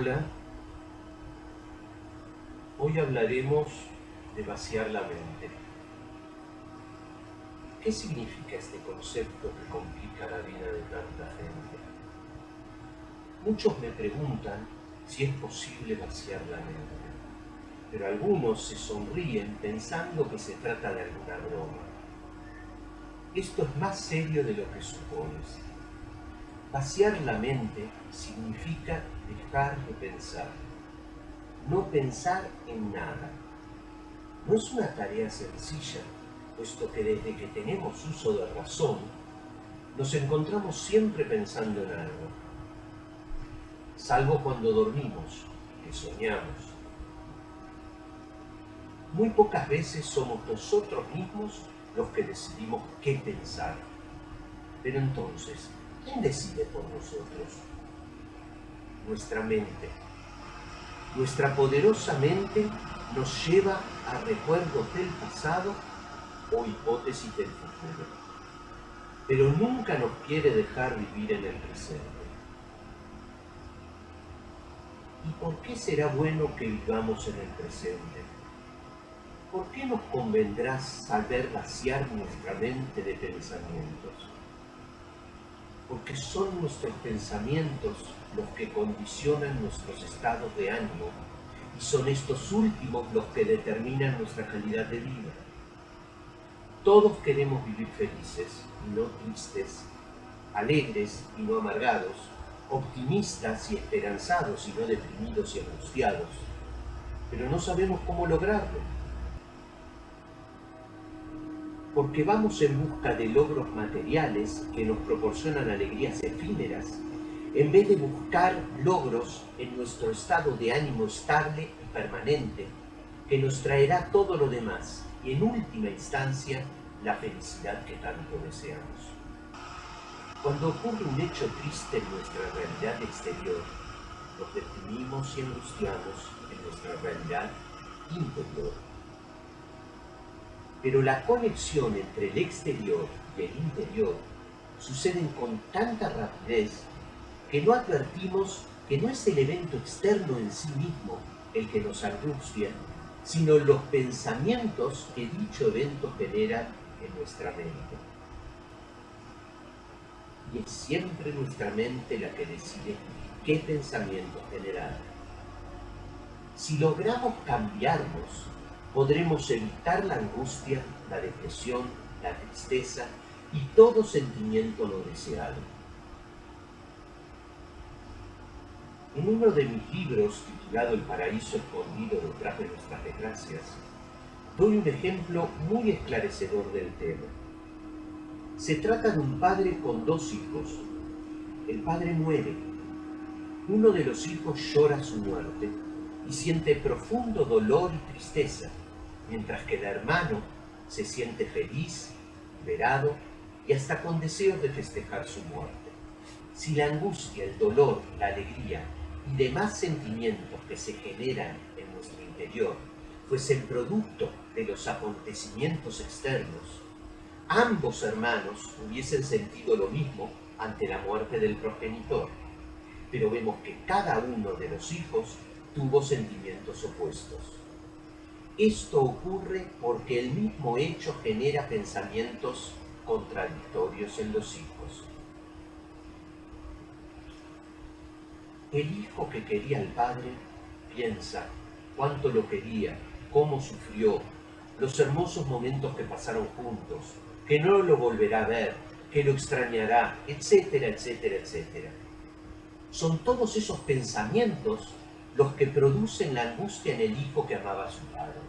Hola, hoy hablaremos de vaciar la mente. ¿Qué significa este concepto que complica la vida de tanta gente? Muchos me preguntan si es posible vaciar la mente, pero algunos se sonríen pensando que se trata de alguna broma. Esto es más serio de lo que supones. Vaciar la mente significa dejar de pensar, no pensar en nada. No es una tarea sencilla, puesto que desde que tenemos uso de razón, nos encontramos siempre pensando en algo, salvo cuando dormimos, que soñamos. Muy pocas veces somos nosotros mismos los que decidimos qué pensar. Pero entonces, ¿quién decide por nosotros? Nuestra mente. Nuestra poderosa mente nos lleva a recuerdos del pasado o hipótesis del futuro. Pero nunca nos quiere dejar vivir en el presente. ¿Y por qué será bueno que vivamos en el presente? ¿por qué nos convendrá saber vaciar nuestra mente de pensamientos? Porque son nuestros pensamientos los que condicionan nuestros estados de ánimo y son estos últimos los que determinan nuestra calidad de vida. Todos queremos vivir felices y no tristes, alegres y no amargados, optimistas y esperanzados y no deprimidos y angustiados, pero no sabemos cómo lograrlo porque vamos en busca de logros materiales que nos proporcionan alegrías efímeras, en vez de buscar logros en nuestro estado de ánimo estable y permanente, que nos traerá todo lo demás y en última instancia la felicidad que tanto deseamos. Cuando ocurre un hecho triste en nuestra realidad exterior, nos deprimimos y angustiamos en nuestra realidad interior pero la conexión entre el exterior y el interior suceden con tanta rapidez que no advertimos que no es el evento externo en sí mismo el que nos angustia, sino los pensamientos que dicho evento genera en nuestra mente. Y es siempre nuestra mente la que decide qué pensamiento generar. Si logramos cambiarnos podremos evitar la angustia, la depresión, la tristeza y todo sentimiento no deseado. En uno de mis libros, titulado El paraíso escondido detrás de nuestras desgracias, doy un ejemplo muy esclarecedor del tema. Se trata de un padre con dos hijos. El padre muere. Uno de los hijos llora su muerte y siente profundo dolor y tristeza mientras que el hermano se siente feliz, liberado y hasta con deseos de festejar su muerte. Si la angustia, el dolor, la alegría y demás sentimientos que se generan en nuestro interior fuesen producto de los acontecimientos externos, ambos hermanos hubiesen sentido lo mismo ante la muerte del progenitor. Pero vemos que cada uno de los hijos tuvo sentimientos opuestos. Esto ocurre porque el mismo hecho genera pensamientos contradictorios en los hijos. El hijo que quería al padre piensa cuánto lo quería, cómo sufrió, los hermosos momentos que pasaron juntos, que no lo volverá a ver, que lo extrañará, etcétera, etcétera, etcétera. Son todos esos pensamientos los que producen la angustia en el hijo que amaba a su padre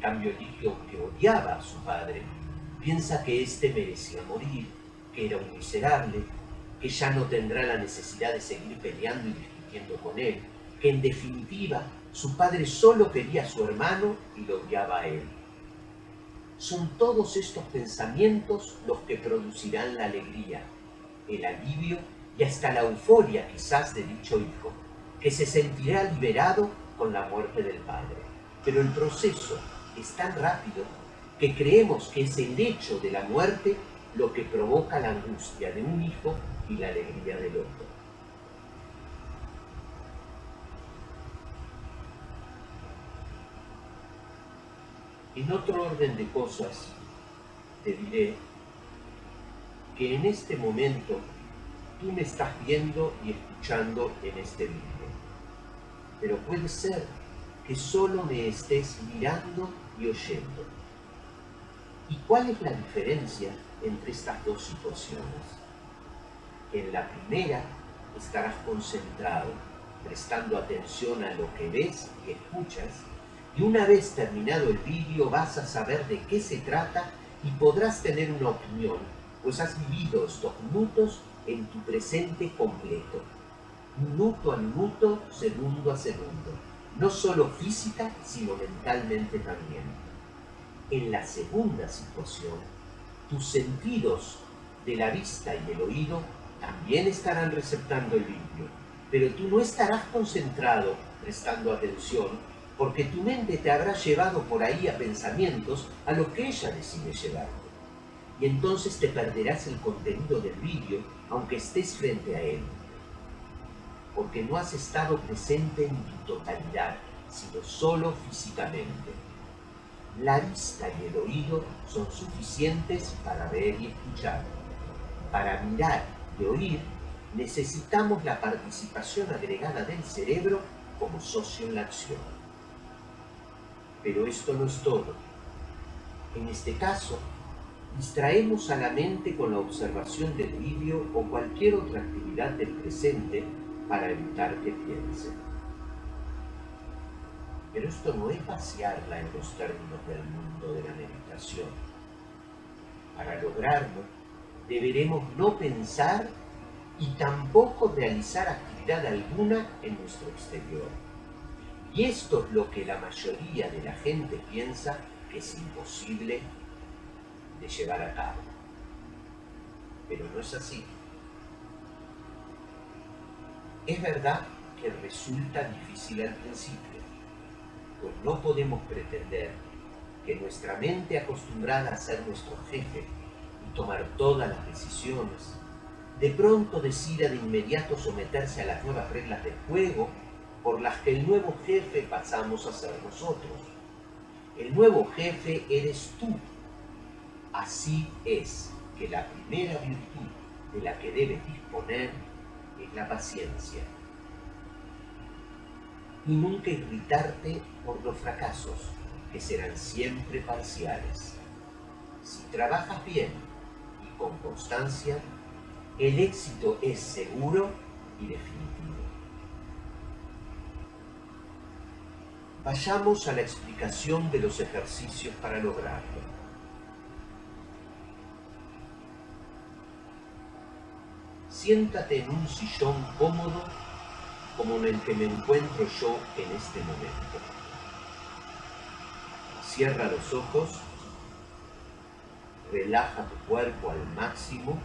cambio el hijo que odiaba a su padre, piensa que éste merecía morir, que era un miserable, que ya no tendrá la necesidad de seguir peleando y discutiendo con él, que en definitiva su padre solo quería a su hermano y lo odiaba a él. Son todos estos pensamientos los que producirán la alegría, el alivio y hasta la euforia quizás de dicho hijo, que se sentirá liberado con la muerte del padre. Pero el proceso es tan rápido que creemos que es el hecho de la muerte lo que provoca la angustia de un hijo y la alegría del otro. En otro orden de cosas, te diré que en este momento tú me estás viendo y escuchando en este vídeo. Pero puede ser que solo me estés mirando y oyendo. ¿Y cuál es la diferencia entre estas dos situaciones? En la primera estarás concentrado, prestando atención a lo que ves y escuchas, y una vez terminado el vídeo vas a saber de qué se trata y podrás tener una opinión, pues has vivido estos minutos en tu presente completo, minuto a minuto, segundo a segundo, no solo física, sino mentalmente también. En la segunda situación, tus sentidos de la vista y el oído también estarán receptando el vídeo, pero tú no estarás concentrado prestando atención porque tu mente te habrá llevado por ahí a pensamientos a lo que ella decide llevarte. Y entonces te perderás el contenido del vídeo aunque estés frente a él, porque no has estado presente en tu totalidad, sino solo físicamente. La vista y el oído son suficientes para ver y escuchar. Para mirar y oír, necesitamos la participación agregada del cerebro como socio en la acción. Pero esto no es todo. En este caso, distraemos a la mente con la observación del vídeo o cualquier otra actividad del presente para evitar que piense. Pero esto no es vaciarla en los términos del mundo de la meditación. Para lograrlo, deberemos no pensar y tampoco realizar actividad alguna en nuestro exterior y esto es lo que la mayoría de la gente piensa que es imposible de llevar a cabo. Pero no es así. Es verdad que resulta difícil al principio, pues no podemos pretender que nuestra mente acostumbrada a ser nuestro jefe y tomar todas las decisiones, de pronto decida de inmediato someterse a las nuevas reglas del juego por las que el nuevo jefe pasamos a ser nosotros. El nuevo jefe eres tú. Así es que la primera virtud de la que debes disponer es la paciencia. Y nunca irritarte por los fracasos, que serán siempre parciales. Si trabajas bien y con constancia, el éxito es seguro y definitivo. Vayamos a la explicación de los ejercicios para lograrlo. Siéntate en un sillón cómodo como en el que me encuentro yo en este momento. Cierra los ojos, relaja tu cuerpo al máximo,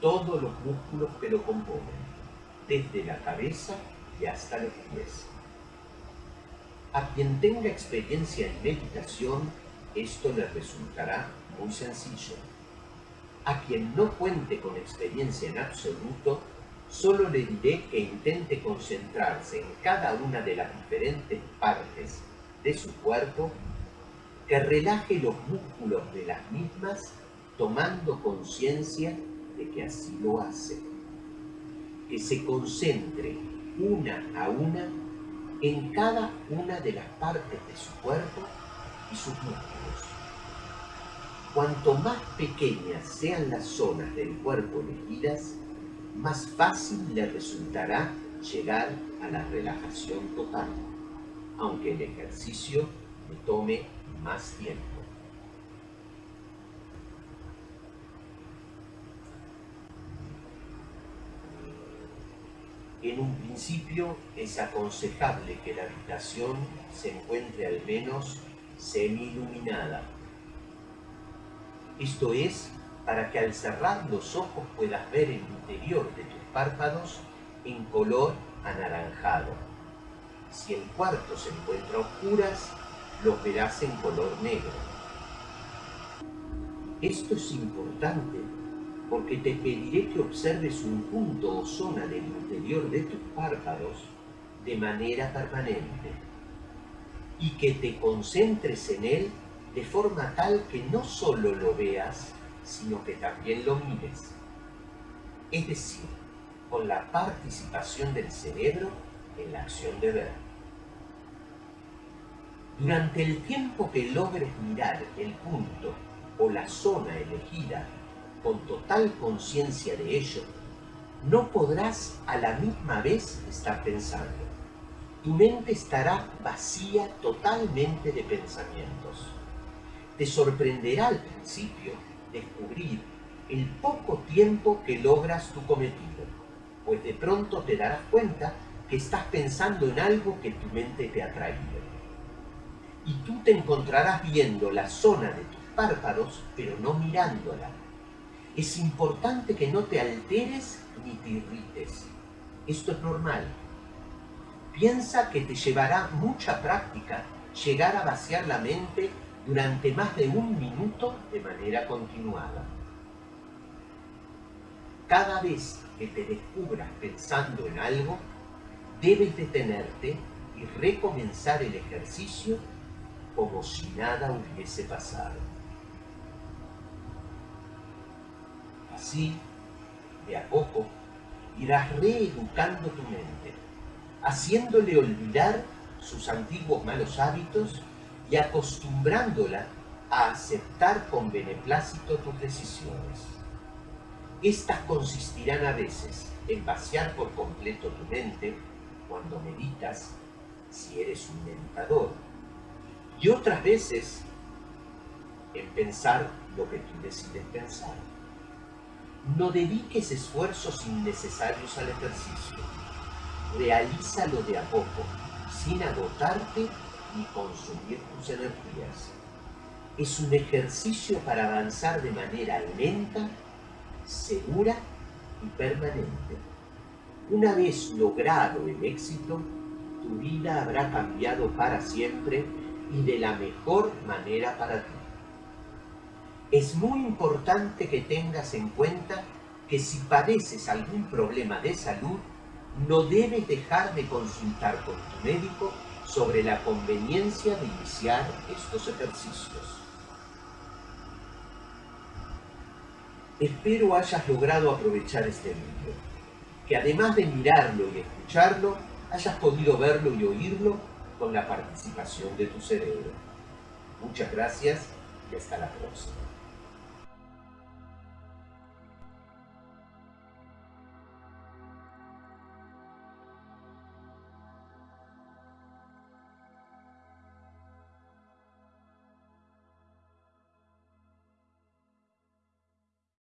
todos los músculos que lo componen, desde la cabeza y hasta los pies. A quien tenga experiencia en meditación, esto le resultará muy sencillo. A quien no cuente con experiencia en absoluto, solo le diré que intente concentrarse en cada una de las diferentes partes de su cuerpo, que relaje los músculos de las mismas, tomando conciencia de que así lo hace. Que se concentre una a una en cada una de las partes de su cuerpo y sus músculos. Cuanto más pequeñas sean las zonas del cuerpo elegidas, más fácil le resultará llegar a la relajación total, aunque el ejercicio le tome más tiempo. En un principio es aconsejable que la habitación se encuentre al menos semi-iluminada. Esto es para que al cerrar los ojos puedas ver el interior de tus párpados en color anaranjado. Si el cuarto se encuentra a oscuras, los verás en color negro. Esto es importante porque te pediré que observes un punto o zona del interior de tus párpados de manera permanente. y que te concentres en él de forma tal que no solo lo veas, sino que también lo mires. Es decir, con la participación del cerebro en la acción de ver. Durante el tiempo que logres mirar el punto o la zona elegida con total conciencia de ello, no podrás a la misma vez estar pensando. Tu mente estará vacía totalmente de pensamientos. Te sorprenderá al principio descubrir el poco tiempo que logras tu cometido, pues de pronto te darás cuenta que estás pensando en algo que tu mente te ha traído. Y tú te encontrarás viendo la zona de tus párpados, pero no mirándola. Es importante que no te alteres ni te irrites. Esto es normal. Piensa que te llevará mucha práctica llegar a vaciar la mente durante más de un minuto de manera continuada. Cada vez que te descubras pensando en algo, debes detenerte y recomenzar el ejercicio como si nada hubiese pasado. Así, de a poco, irás reeducando tu mente, haciéndole olvidar sus antiguos malos hábitos y acostumbrándola a aceptar con beneplácito tus decisiones. Estas consistirán a veces en vaciar por completo tu mente cuando meditas, si eres un meditador, y otras veces en pensar lo que tú decides pensar. No dediques esfuerzos innecesarios al ejercicio. Realízalo de a poco, sin agotarte ni consumir tus energías. Es un ejercicio para avanzar de manera lenta, segura y permanente. Una vez logrado el éxito, tu vida habrá cambiado para siempre y de la mejor manera para ti. Es muy importante que tengas en cuenta que si padeces algún problema de salud, no debes dejar de consultar con tu médico sobre la conveniencia de iniciar estos ejercicios. Espero hayas logrado aprovechar este vídeo, que además de mirarlo y escucharlo, hayas podido verlo y oírlo con la participación de tu cerebro. Muchas gracias y hasta la próxima.